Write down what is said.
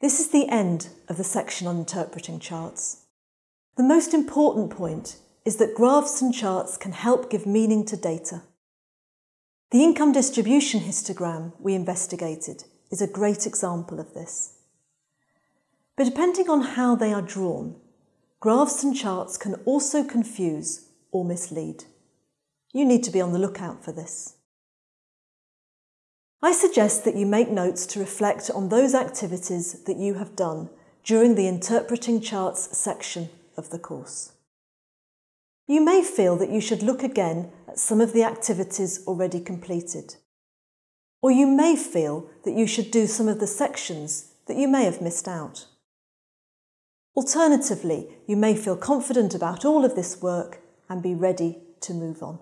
This is the end of the section on interpreting charts. The most important point is that graphs and charts can help give meaning to data. The income distribution histogram we investigated is a great example of this. But depending on how they are drawn, graphs and charts can also confuse or mislead. You need to be on the lookout for this. I suggest that you make notes to reflect on those activities that you have done during the Interpreting Charts section of the course. You may feel that you should look again at some of the activities already completed. Or you may feel that you should do some of the sections that you may have missed out. Alternatively, you may feel confident about all of this work and be ready to move on.